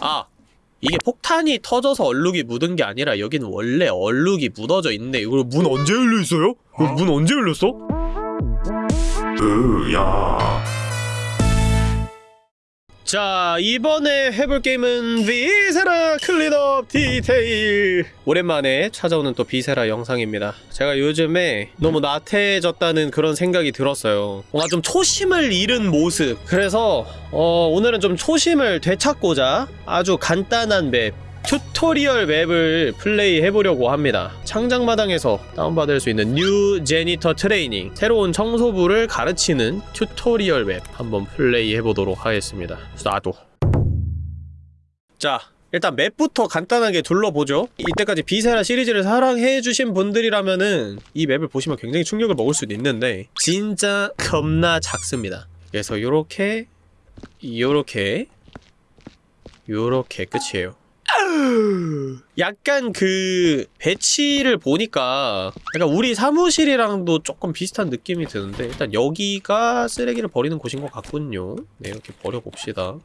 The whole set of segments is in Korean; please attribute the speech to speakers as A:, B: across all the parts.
A: 아 이게 폭탄이 터져서 얼룩이 묻은 게 아니라 여기는 원래 얼룩이 묻어져 있네 이거 문 언제 열려 있어요? 이거 문 언제 열렸어?
B: 으야
A: 자 이번에 해볼 게임은 Viscera Cleanup Detail. 오랜만에 찾아오는 또 Viscera 영상입니다. 제가 요즘에 너무 나태해졌다는 그런 생각이 들었어요. 뭔가 좀 초심을 잃은 모습. 그래서 어, 오늘은 좀 초심을 되찾고자 아주 간단한 map tutorial map을 플레이 해보려고 합니다. 창작마당에서 다운받을 수 있는 New Janitor Training 새로운 청소부를 가르치는 tutorial map 한번 플레이 해보도록 하겠습니다. 나도 자 일단 map부터 간단하게 둘러보죠. 이때까지 Viscera 시리즈를 사랑해주신 분들이라면은 이 map을 보시면 굉장히 충격을 먹을 수도 있는데 진짜 겁나 작습니다. 그래서 요렇게 요렇게 요렇게 끝이에요. 약간 그 배치를 보니까 약간 우리 사무실이랑도 조금 비슷한 느낌이 드는데 일단 여기가 쓰레기를 버리는 곳인 것 같군요. 네 이렇게 버려봅시다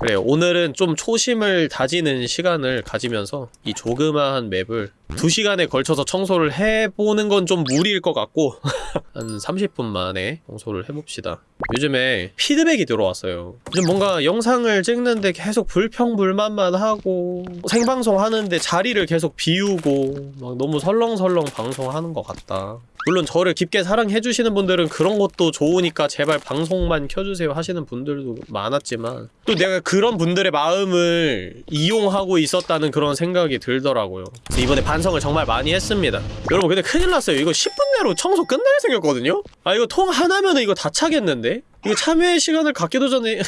A: 그래요. 오늘은 좀 초심을 다지는 시간을 가지면서 이 조그마한 맵을 2시간에 걸쳐서 청소를 해보는 건 좀 무리일 것 같고 한 30분 만에 청소를 해봅시다. 요즘에 피드백이 들어왔어요. 요즘 뭔가 영상을 찍는데 계속 불평불만만 하고 생방송 하는데 자리를 계속 비우고 막 너무 설렁설렁 방송하는 것 같다 물론 저를 깊게 사랑해주시는 분들은 그런 것도 좋으니까 제발 방송만 켜주세요 하시는 분들도 많았지만 또 내가 그런 분들의 마음을 이용하고 있었다는 그런 생각이 들더라고요 이번에 반성을 정말 많이 했습니다 여러분 근데 큰일 났어요 이거 10분 내로 청소 끝날 생겼거든요? 아 이거 통 하나면은 이거 다 차겠는데? 이거 참여의 시간을 갖기도 전에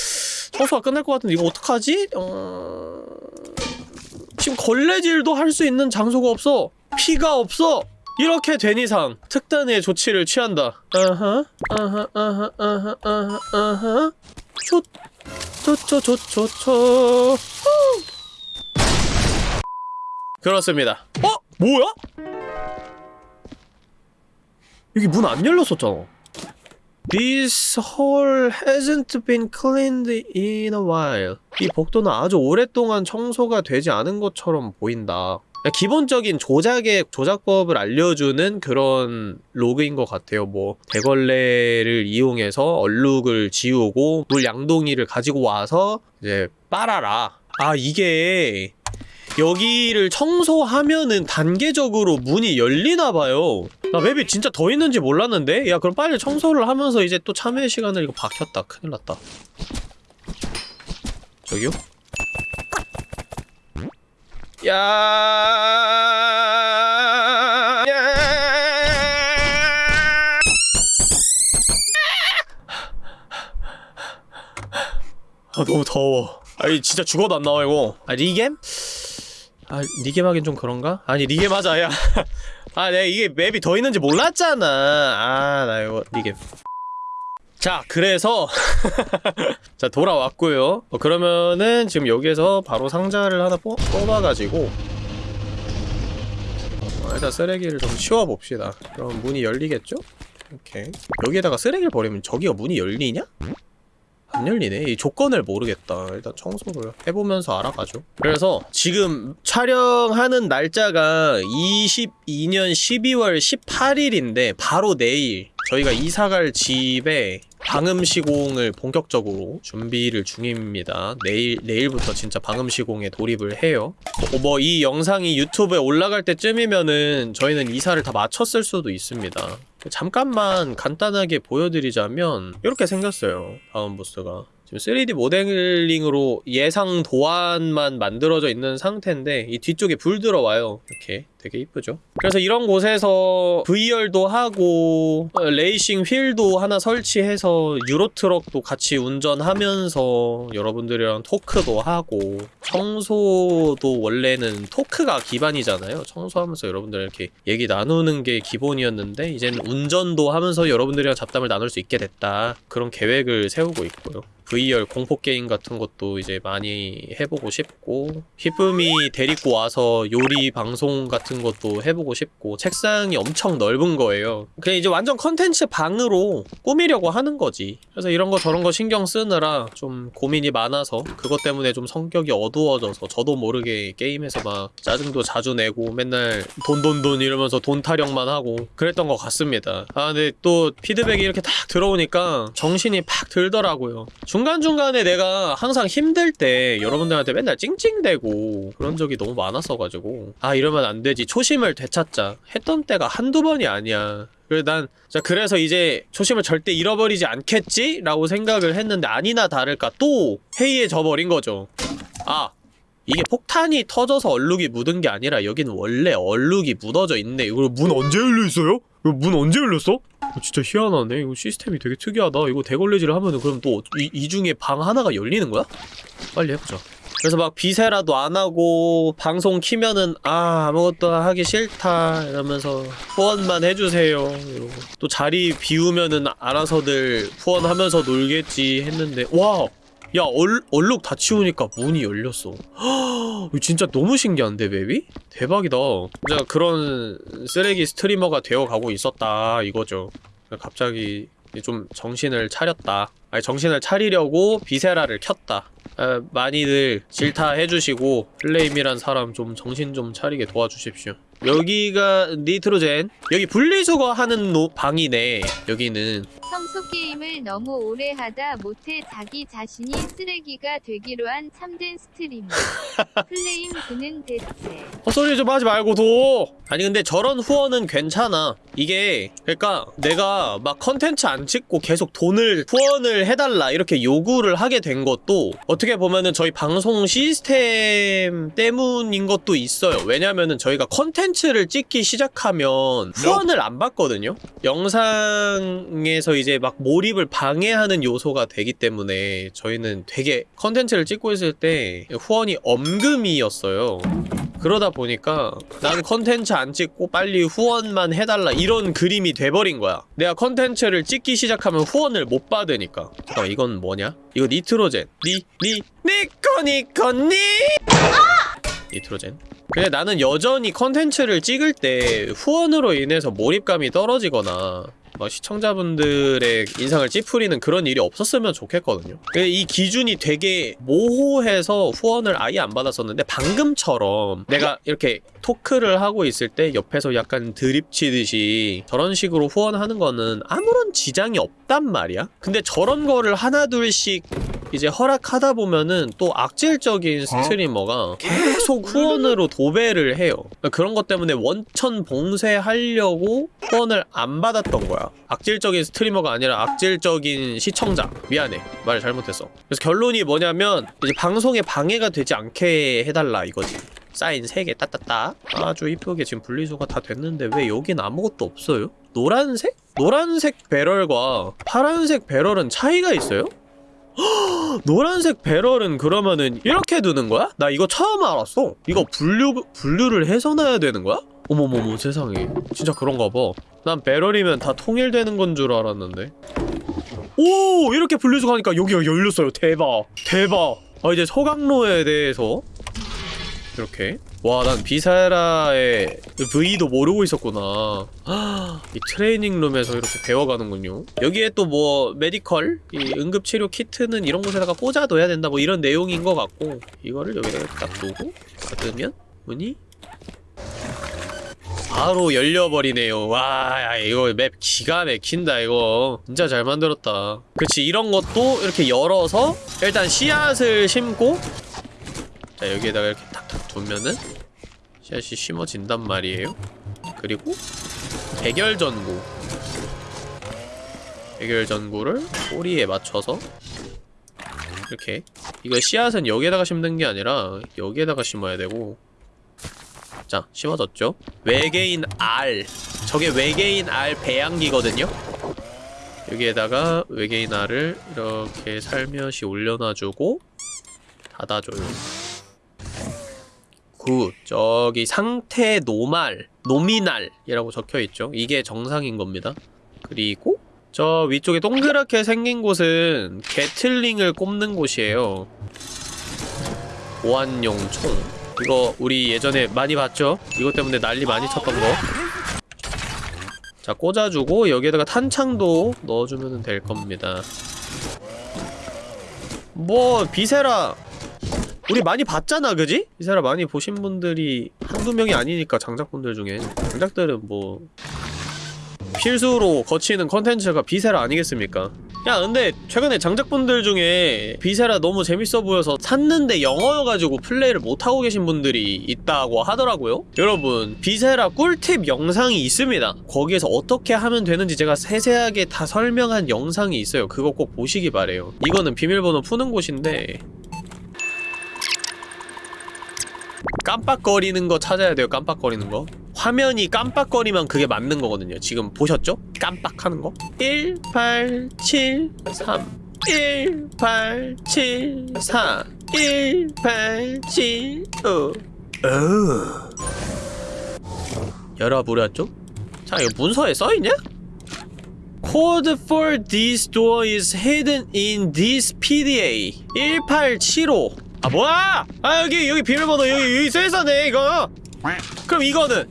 A: 청소가 끝날 것 같은데 이거 어떡하지? 어... 지금 걸레질도 할 수 있는 장소가 없어 피가 없어 이렇게 된 이상 특단의 조치를 취한다. 아하, 아하, 아하, 아하, 아하, 아하. 초. 그렇습니다. 어? 뭐야? 여기 문 안 열렸었잖아. This hall hasn't been cleaned in a while. 이 복도는 아주 오랫동안 청소가 되지 않은 것처럼 보인다. 기본적인 조작의 조작법을 알려주는 그런 로그인 것 같아요. 뭐 대걸레를 이용해서 얼룩을 지우고 물 양동이를 가지고 와서 이제 빨아라. 아 이게 여기를 청소하면은 단계적으로 문이 열리나 봐요. 나 맵이 진짜 더 있는지 몰랐는데? 야 그럼 빨리 청소를 하면서 이제 또 참여 시간을 이거 박혔다. 큰일 났다. 저기요? 야. 야. 아 너무 더워. 아니 진짜 죽어도 안 나와 이거. 아 리겜? 아 리겜 하긴 좀 그런가? 아니 리겜 하자 야. 아 내가 이게 맵이 더 있는지 몰랐잖아. 아 나 이거 리겜. 자 그래서 자 돌아왔고요. 어, 그러면은 지금 여기에서 바로 상자를 하나 뽑, 뽑아가지고 어, 일단 쓰레기를 좀 치워봅시다. 그럼 문이 열리겠죠? 이렇게. 여기에다가 쓰레기를 버리면 저기가 문이 열리냐? 안 열리네. 이 조건을 모르겠다. 일단 청소를 해보면서 알아가죠. 그래서 지금 촬영하는 날짜가 22년 12월 18일인데 바로 내일 저희가 이사갈 집에 방음 시공을 본격적으로 준비를 중입니다. 내일 내일부터 진짜 방음 시공에 돌입을 해요. 뭐 이 영상이 유튜브에 올라갈 때쯤이면은 저희는 이사를 다 마쳤을 수도 있습니다. 잠깐만 간단하게 보여드리자면 이렇게 생겼어요. 다음 보스가. 지금 3D 모델링으로 예상 도안만 만들어져 있는 상태인데 이 뒤쪽에 불 들어와요. 이렇게 되게 이쁘죠? 그래서 이런 곳에서 VR도 하고 어, 레이싱 휠도 하나 설치해서 유로트럭도 같이 운전하면서 여러분들이랑 토크도 하고 청소도 원래는 토크가 기반이잖아요. 청소하면서 여러분들 이렇게 얘기 나누는 게 기본이었는데 이제는 운전도 하면서 여러분들이랑 잡담을 나눌 수 있게 됐다. 그런 계획을 세우고 있고요. VR 공포 게임 같은 것도 이제 많이 해보고 싶고 히쁨이 데리고 와서 요리 방송 같은 것도 해보고 싶고 책상이 엄청 넓은 거예요. 그냥 이제 완전 컨텐츠 방으로 꾸미려고 하는 거지. 그래서 이런 거 저런 거 신경 쓰느라 좀 고민이 많아서 그것 때문에 좀 성격이 어두워져서 저도 모르게 게임에서 막 짜증도 자주 내고 맨날 돈돈돈 이러면서 돈 타령만 하고 그랬던 것 같습니다. 아 근데 또 피드백이 이렇게 딱 들어오니까 정신이 팍 들더라고요. 중 간중간에 내가 항상 힘들 때 여러분들한테 맨날 찡찡대고 그런 적이 너무 많았어가지고 아 이러면 안 되지 초심을 되찾자 했던 때가 한두 번이 아니야 그래 난 자, 그래서 이제 초심을 절대 잃어버리지 않겠지? 라고 생각을 했는데 아니나 다를까 또 회의에 버린 거죠 아 이게 폭탄이 터져서 얼룩이 묻은 게 아니라 여기는 원래 얼룩이 묻어져 있네 이거 문 언제 열려 있어요? 이거 문 언제 열렸어? 이거 진짜 희한하네. 이거 시스템이 되게 특이하다. 이거 대걸레질을 하면은 그럼 또 이 이 중에 방 하나가 열리는 거야? 빨리 해보자. 그래서 막 비세라도 안 하고 방송 키면은 아 아무것도 하기 싫다. 이러면서 후원만 해주세요. 이러고. 또 자리 비우면은 알아서들 후원하면서 놀겠지 했는데 와! 야 얼, 얼룩 다 치우니까 문이 열렸어. 헉, 이거 진짜 너무 신기한데 맵이? 대박이다. 진짜 그런 쓰레기 스트리머가 되어가고 있었다 이거죠. 갑자기 좀 정신을 차렸다. 아니 정신을 차리려고 비세라를 켰다. 아, 많이들 질타해주시고 플레임이란 사람 좀 정신 좀 차리게 도와주십시오 여기가 nitrogen. 여기 분리수거 하는 노, 방이네. 여기는.
B: 평소 게임을 너무 오래 하다 못해 자기 자신이 쓰레기가 되기로 한 참된 스트리머. 플레임 그는 대체.
A: 헛소리 좀 하지 말고 도. 아니 근데 저런 후원은 괜찮아. 이게 그러니까 내가 막 컨텐츠 안 찍고 계속 돈을 후원을 해달라 이렇게 요구를 하게 된 것도 어떻게 보면은 저희 방송 시스템 때문인 것도 있어요. 왜냐면은 저희가 컨텐츠 를 찍기 시작하면 후원을 안 받거든요? 영상에서 이제 막 몰입을 방해하는 요소가 되기 때문에 저희는 되게 컨텐츠를 찍고 있을 때 후원이 엄금이었어요. 그러다 보니까 난 컨텐츠 안 찍고 빨리 후원만 해달라 이런 그림이 돼버린 거야. 내가 컨텐츠를 찍기 시작하면 후원을 못 받으니까. 잠깐만 이건 뭐냐? 이거 nitrogen. 니, 니, 니꺼 니꺼 니 nitrogen. 근데 나는 여전히 컨텐츠를 찍을 때 후원으로 인해서 몰입감이 떨어지거나 막 시청자분들의 인상을 찌푸리는 그런 일이 없었으면 좋겠거든요. 근데 이 기준이 되게 모호해서 후원을 아예 안 받았었는데 방금처럼 내가 이렇게 토크를 하고 있을 때 옆에서 약간 드립 치듯이 저런 식으로 후원하는 거는 아무런 지장이 없단 말이야? 근데 저런 거를 하나둘씩 이제 허락하다 보면은 또 악질적인 스트리머가 계속 후원으로 도배를 해요. 그런 것 때문에 원천 봉쇄하려고 후원을 안 받았던 거야. 악질적인 스트리머가 아니라 악질적인 시청자. 미안해. 말 잘못했어. 그래서 결론이 뭐냐면 이제 방송에 방해가 되지 않게 해달라 이거지. 사인 3개 따따따. 아주 이쁘게 지금 분리수거가 다 됐는데 왜 여긴 아무것도 없어요? 노란색? 노란색 배럴과 파란색 배럴은 차이가 있어요? 노란색 배럴은 그러면은 이렇게 두는 거야? 나 이거 처음 알았어. 이거 분류, 분류를 해서 놔야 되는 거야? 어머머머 세상에. 진짜 그런가 봐 난 배럴이면 다 통일되는 건 줄 알았는데. 오! 이렇게 분리수거하니까 여기가 열렸어요. 대박. 대박. 아 이제 소각로에 대해서. 이렇게 와 난 Viscera의 V도 모르고 있었구나. 이 training room에서 이렇게 배워가는군요. 여기에 또 뭐 medical 이 응급치료 키트는 이런 곳에다가 꽂아둬야 된다 뭐 이런 내용인 것 같고 이거를 여기다가 딱 두고 닫으면 문이 바로 열려버리네요. 와 야, 이거 맵 기가 막힌다 이거. 진짜 잘 만들었다. 그치 이런 것도 이렇게 열어서 일단 씨앗을 심고 자 여기에다가 이렇게 두면은 씨앗이 심어진단 말이에요. 그리고 백열전구. 백열전구를 꼬리에 맞춰서 이렇게 이거 씨앗은 여기에다가 심는 게 아니라 여기에다가 심어야 되고. 자 심어졌죠? 외계인 알 저게 외계인 알 배양기거든요. 여기에다가 외계인 알을 이렇게 살며시 올려놔주고 닫아줘요 good 저기 상태 normal nominal이라고 적혀있죠 이게 정상인 겁니다 그리고 저 위쪽에 동그랗게 생긴 곳은 gatling을 꼽는 곳이에요 보안용 총 이거 우리 예전에 많이 봤죠? 이것 때문에 난리 많이 쳤던 거. 자, 꽂아주고 여기에다가 탄창도 넣어주면 될 겁니다. 뭐 Viscera 우리 많이 봤잖아, 그지? Viscera 많이 보신 분들이 한두 명이 아니니까 장작분들 중에. 장작들은 뭐 필수로 거치는 컨텐츠가 Viscera 아니겠습니까? 야 근데 최근에 장작분들 중에 Viscera 너무 재밌어 보여서 샀는데 영어여가지고 플레이를 못하고 계신 분들이 있다고 하더라고요. 여러분 Viscera 꿀팁 영상이 있습니다. 거기에서 어떻게 하면 되는지 제가 세세하게 다 설명한 영상이 있어요. 그거 꼭 보시기 바래요. 이거는 비밀번호 푸는 곳인데 깜빡거리는 거 찾아야 돼요 깜빡거리는 거 화면이 깜빡거리면 그게 맞는 거거든요 지금 보셨죠? 깜빡하는 거 1 8 7 3 1 8 7 4 1 8 7 5 어. 열어보렸죠? 자 이거 문서에 써있냐? Code for this door is hidden in this PDA 1875 아 뭐야! 아 여기 여기 비밀번호 여기 여기 써있었네 이거 그럼 이거는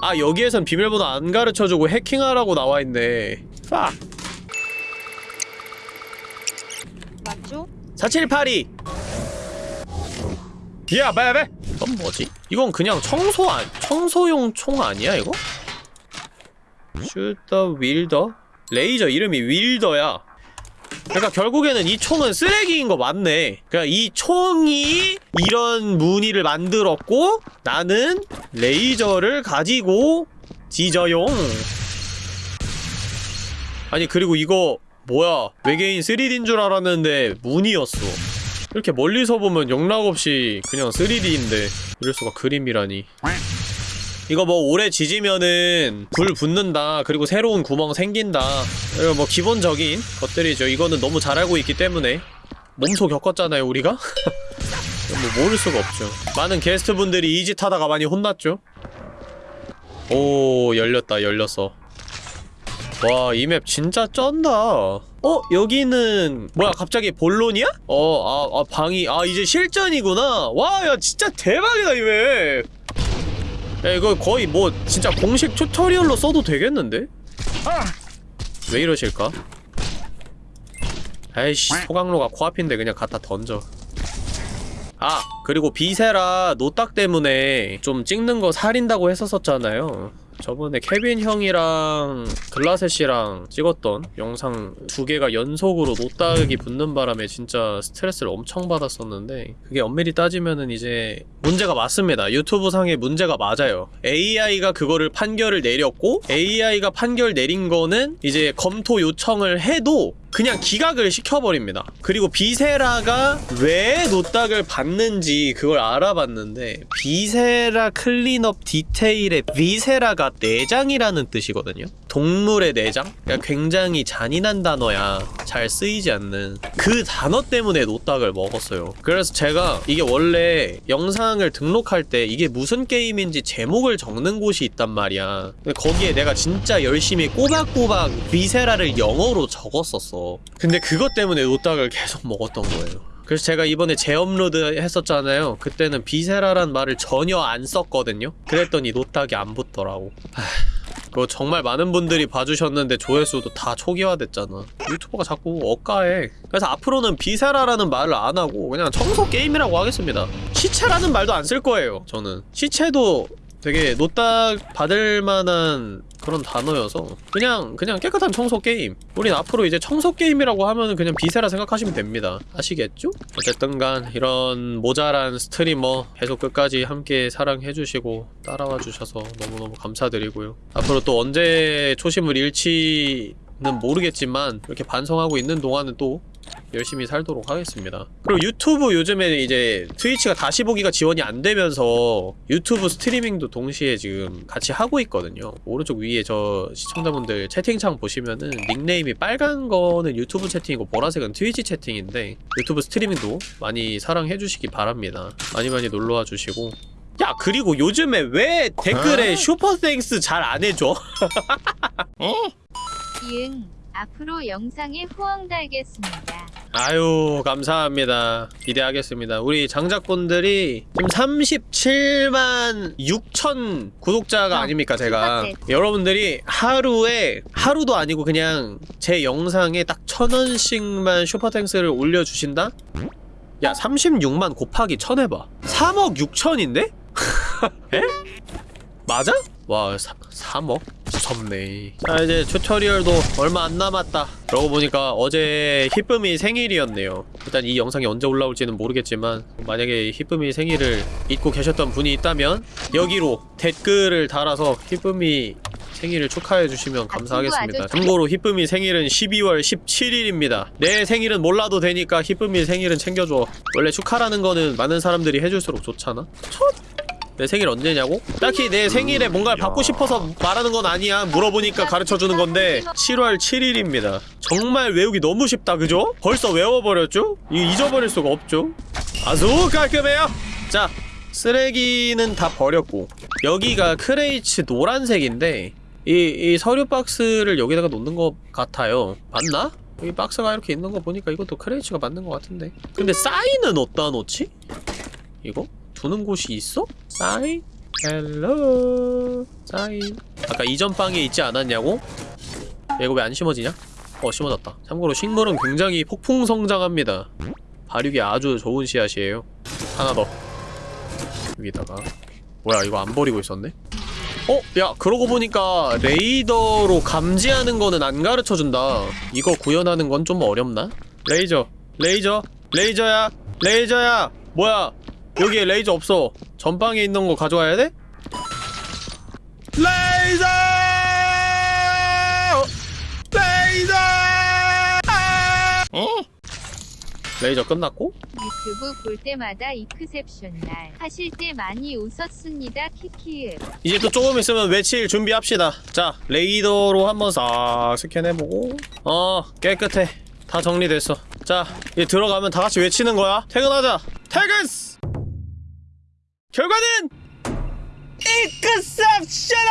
A: 아 여기에선 비밀번호 안 가르쳐주고 해킹하라고 나와있네 팍
C: 맞죠?
A: 4782야 빨리 빨리 이건 뭐지? 이건 그냥 청소 안 청소용 총 아니야 이거? 슈터 윌더 레이저 이름이 윌더야 그러니까 결국에는 이 총은 쓰레기인 거 맞네. 그러니까 이 총이 이런 무늬를 만들었고 나는 레이저를 가지고 지저용 아니 그리고 이거 뭐야? 외계인 3D인 줄 알았는데 무늬였어. 이렇게 멀리서 보면 영락없이 그냥 3D인데 이럴 수가 그림이라니 이거 뭐 오래 지지면은 불 붙는다 그리고 새로운 구멍 생긴다 이거 뭐 기본적인 것들이죠 이거는 너무 잘 알고 있기 때문에 몸소 겪었잖아요 우리가? 뭐 모를 수가 없죠 많은 게스트분들이 이짓 하다가 많이 혼났죠 오 열렸다 열렸어 와 이 map 진짜 쩐다 어? 여기는 뭐야 갑자기 본론이야? 어, 아, 아 방이 아 이제 실전이구나 와 야 진짜 대박이다 이 map 야 이거 거의 뭐 진짜 공식 tutorial로 써도 되겠는데? 왜 이러실까? 아이씨 소각로가 코앞인데 그냥 갖다 던져 아 그리고 Viscera 노딱 때문에 좀 찍는 거 살인다고 했었었잖아요 저번에 케빈 형이랑 글라셋이랑 찍었던 영상 두 개가 연속으로 노딱이 붙는 바람에 진짜 스트레스를 엄청 받았었는데 그게 엄밀히 따지면은 이제 문제가 맞습니다. 유튜브 상에 문제가 맞아요. AI가 그거를 판결을 내렸고 AI가 판결 내린 거는 이제 검토 요청을 해도 그냥 기각을 시켜버립니다. 그리고 Viscera가 왜 노딱을 받는지 그걸 알아봤는데 Viscera Cleanup Detail의 viscera가 내장이라는 뜻이거든요. 동물의 내장? 그러니까 굉장히 잔인한 단어야. 잘 쓰이지 않는 그 단어 때문에 노딱을 먹었어요. 그래서 제가 이게 원래 영상을 등록할 때 이게 무슨 게임인지 제목을 적는 곳이 있단 말이야. 근데 거기에 내가 진짜 열심히 꼬박꼬박 viscera를 영어로 적었었어. 근데 그것 때문에 노딱을 계속 먹었던 거예요. 그래서 제가 이번에 재업로드 했었잖아요. 그때는 viscera란 말을 전혀 안 썼거든요. 그랬더니 노딱이 안 붙더라고. 하... 그거 정말 많은 분들이 봐주셨는데 조회수도 다 초기화됐잖아. 유튜브가 자꾸 억까해. 그래서 앞으로는 viscera라는 말을 안 하고 그냥 청소 게임이라고 하겠습니다. 시체라는 말도 안 쓸 거예요. 저는 시체도 되게 노딱 받을 만한 그런 단어여서 그냥 그냥 깨끗한 청소 게임. 우린 앞으로 이제 청소 게임이라고 하면은 그냥 Viscera 생각하시면 됩니다. 아시겠죠? 어쨌든 간 이런 모자란 스트리머 계속 끝까지 함께 사랑해주시고 따라와 주셔서 너무너무 감사드리고요. 앞으로 또 언제 초심을 잃지 는 모르겠지만 이렇게 반성하고 있는 동안은 또 열심히 살도록 하겠습니다. 그리고 유튜브 요즘에 이제 트위치가 다시 보기가 지원이 안 되면서 유튜브 스트리밍도 동시에 지금 같이 하고 있거든요. 오른쪽 위에 저 시청자분들 채팅창 보시면은 닉네임이 빨간 거는 유튜브 채팅이고 보라색은 트위치 채팅인데 유튜브 스트리밍도 많이 사랑해 주시기 바랍니다. 많이 많이 놀러와 주시고 야 그리고 요즘에 왜 댓글에 Super Thanks 잘 안 해줘?
B: 이응 앞으로 영상에 후원 달겠습니다.
A: 아유 감사합니다 기대하겠습니다 우리 장작분들이 지금 37만 6천 구독자가
C: 어,
A: 아닙니까 제가
C: 똑같아.
A: 여러분들이 하루에 하루도 아니고 그냥 제 영상에 딱 천원씩만 슈퍼탱스를 올려주신다? 야 36만 곱하기 천 해봐 3억 6천인데? 에? 맞아? 와 사, 3억? 미쳤네. 자 이제 튜토리얼도 얼마 안 남았다. 그러고 보니까 어제 히쁨이 생일이었네요. 일단 이 영상이 언제 올라올지는 모르겠지만 만약에 히쁨이 생일을 잊고 계셨던 분이 있다면 여기로 댓글을 달아서 히쁨이 생일을 축하해 주시면 감사하겠습니다.
B: 아저씨.
A: 참고로 히쁨이 생일은 12월 17일입니다. 내 생일은 몰라도 되니까 히쁨이 생일은 챙겨줘. 원래 축하라는 거는 많은 사람들이 해줄수록 좋잖아 내 생일 언제냐고? 딱히 내 생일에 뭔가를 받고 싶어서 말하는 건 아니야 물어보니까 가르쳐주는 건데 7월 7일입니다 정말 외우기 너무 쉽다 그죠? 벌써 외워버렸죠? 이 잊어버릴 수가 없죠 아주 깔끔해요 자 쓰레기는 다 버렸고 여기가 crates 노란색인데 이, 이 서류 박스를 여기다가 놓는 것 같아요 맞나? 여기 박스가 이렇게 있는 거 보니까 이것도 crates가 맞는 것 같은데 근데 사인은 어디다 놓지? 이거? 두는 곳이 있어? 사인? yellow sign 아까 이전 방에 있지 않았냐고? 야, 이거 왜 안 심어지냐? 어 심어졌다 참고로 식물은 굉장히 폭풍 성장합니다 발육이 아주 좋은 씨앗이에요 하나 더 여기다가 뭐야 이거 안 버리고 있었네? 어? 야 그러고 보니까 레이더로 감지하는 거는 안 가르쳐준다 이거 구현하는 건 좀 어렵나? 레이더 레이더 레이더야 레이더야 뭐야 여기에 레이더 없어 전방에 있는 거 가져와야 돼? 레이더! 레이더! 어? 레이더 끝났고?
B: 유튜브 볼 때마다 exceptional 하실 때 많이 웃었습니다. 키키읍.
A: 이제 또 조금 있으면 외칠 준비합시다 자 레이더로 한번 싹 스캔해보고 어 깨끗해 다 정리됐어 자 이제 들어가면 다같이 외치는 거야 퇴근하자 퇴근! 결과는 exceptional!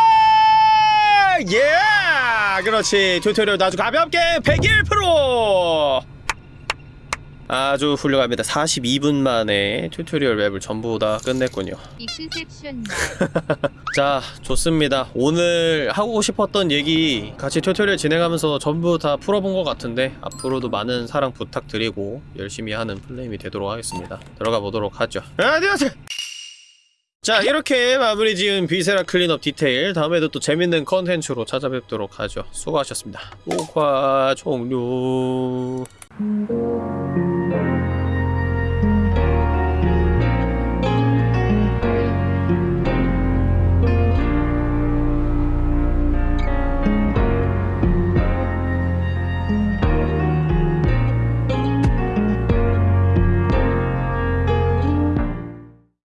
A: 예! 그렇지. tutorial 아주 가볍게 101% 아주 훌륭합니다. 42분 만에 tutorial map을 전부 다 끝냈군요.
B: 날
A: 자 좋습니다. 오늘 하고 싶었던 얘기 같이 tutorial 진행하면서 전부 다 풀어본 것 같은데 앞으로도 많은 사랑 부탁드리고 열심히 하는 플레임이 되도록 하겠습니다. 들어가 보도록 하죠. 안녕하세요 자 이렇게 마무리 지은 Viscera Cleanup Detail. 다음에도 또 재밌는 컨텐츠로 찾아뵙도록 하죠. 수고하셨습니다. 녹화 종료